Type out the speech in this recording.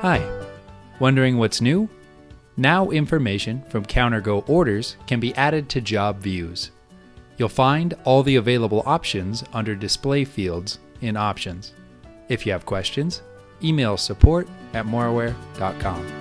Hi. Wondering what's new? Now information from CounterGo orders can be added to job views. You'll find all the available options under display fields in options. If you have questions, email support at moraware.com.